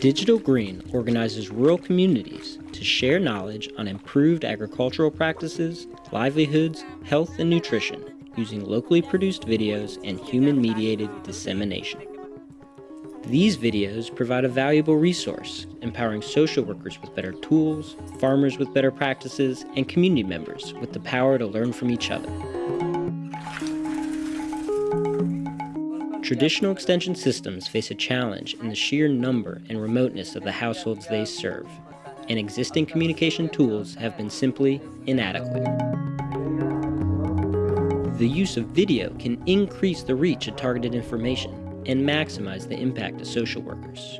Digital Green organizes rural communities to share knowledge on improved agricultural practices, livelihoods, health, and nutrition using locally produced videos and human-mediated dissemination. These videos provide a valuable resource, empowering social workers with better tools, farmers with better practices, and community members with the power to learn from each other. Traditional extension systems face a challenge in the sheer number and remoteness of the households they serve, and existing communication tools have been simply inadequate. The use of video can increase the reach of targeted information and maximize the impact of social workers.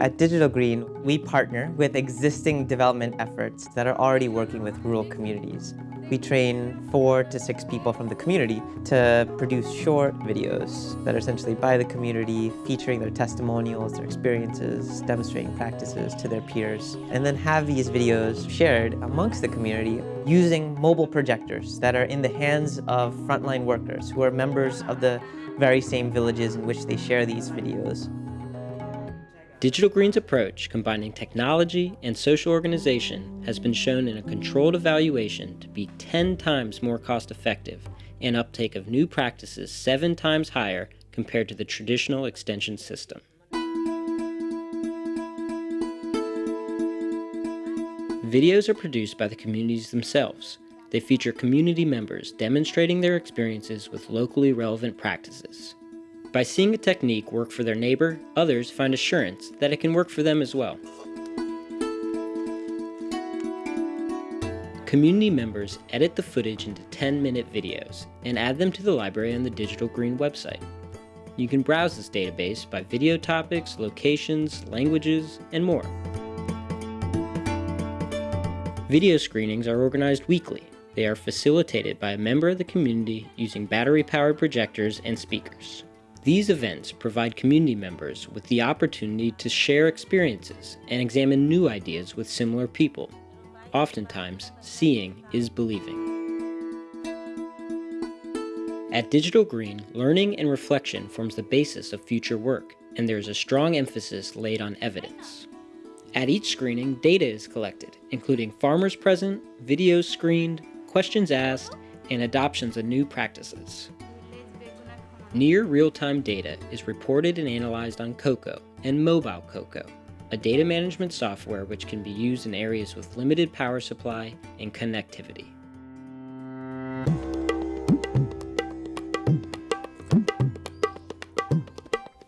At Digital Green, we partner with existing development efforts that are already working with rural communities. We train four to six people from the community to produce short videos that are essentially by the community, featuring their testimonials, their experiences, demonstrating practices to their peers, and then have these videos shared amongst the community using mobile projectors that are in the hands of frontline workers who are members of the very same villages in which they share these videos. Digital Green's approach, combining technology and social organization, has been shown in a controlled evaluation to be 10 times more cost effective and uptake of new practices 7 times higher compared to the traditional extension system. Videos are produced by the communities themselves. They feature community members demonstrating their experiences with locally relevant practices. By seeing a technique work for their neighbor, others find assurance that it can work for them as well. Community members edit the footage into 10-minute videos and add them to the library on the Digital Green website. You can browse this database by video topics, locations, languages, and more. Video screenings are organized weekly. They are facilitated by a member of the community using battery-powered projectors and speakers. These events provide community members with the opportunity to share experiences and examine new ideas with similar people. Oftentimes, seeing is believing. At Digital Green, learning and reflection forms the basis of future work, and there is a strong emphasis laid on evidence. At each screening, data is collected, including farmers present, videos screened, questions asked, and adoptions of new practices. Near real-time data is reported and analyzed on Coco and Mobile Coco, a data management software which can be used in areas with limited power supply and connectivity.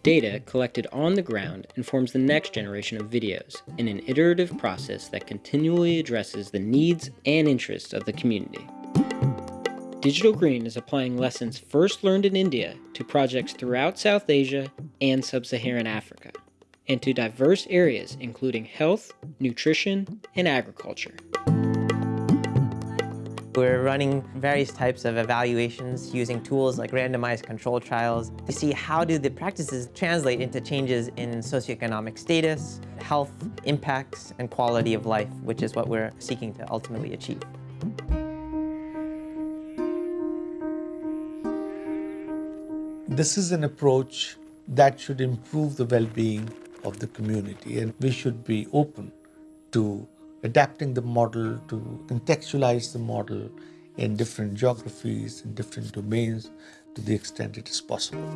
Data collected on the ground informs the next generation of videos in an iterative process that continually addresses the needs and interests of the community. Digital Green is applying lessons first learned in India to projects throughout South Asia and Sub-Saharan Africa, and to diverse areas including health, nutrition, and agriculture. We're running various types of evaluations using tools like randomized control trials to see how do the practices translate into changes in socioeconomic status, health, impacts, and quality of life, which is what we're seeking to ultimately achieve. This is an approach that should improve the well-being of the community and we should be open to adapting the model, to contextualize the model in different geographies, in different domains to the extent it is possible.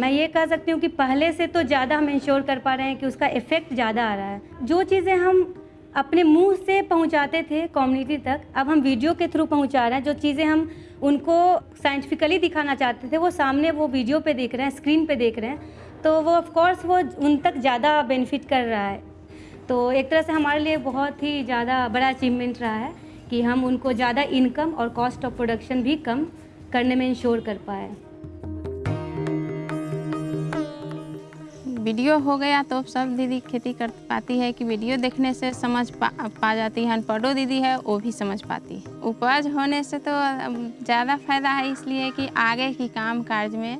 मैं ये कह सकती हूँ कि पहले से तो ज़्यादा हम इंश्योर कर पा रहे हैं कि उसका इफ़ेक्ट ज़्यादा आ रहा है जो चीज़ें हम अपने मुँह से पहुंचाते थे कम्युनिटी तक। अब हम वीडियो के थ्रू पहुँचा रहे हैं। जो चीज़ें हम उनको साइंटिफिकली दिखाना चाहते थे, वो सामने वो वीडियो पे देख रहे हैं स्क्रीन पे देख रहे हैं। तो वो ऑफ़ कोर्स वो उन तक ज़्यादा बेनिफिट कर रहा है। तो एक तरह से हमारे लिए बहुत ही ज़्यादा बड़ा अचीवमेंट रहा है कि हम उनको ज़्यादा इनकम और कॉस्ट ऑफ़ प्रोडक्शन भी कम करने में इंश्योर कर पाए। वीडियो हो गया तो सब दीदी खेती कर पाती है कि वीडियो देखने से समझ पा, पा जाती है। अनपढ़ो दीदी है वो भी समझ पाती है। उपज होने से तो ज़्यादा फ़ायदा है इसलिए कि आगे की काम काज में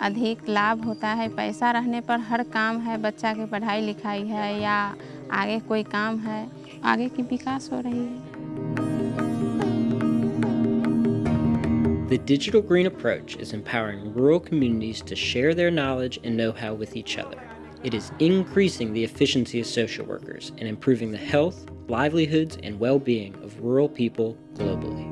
अधिक लाभ होता है। पैसा रहने पर हर काम है बच्चा की पढ़ाई लिखाई है या आगे कोई काम है आगे की विकास हो रही है। The digital green approach is empowering rural communities to share their knowledge and know how with each other. It is increasing the efficiency of social workers and improving the health, livelihoods, and well being of rural people globally.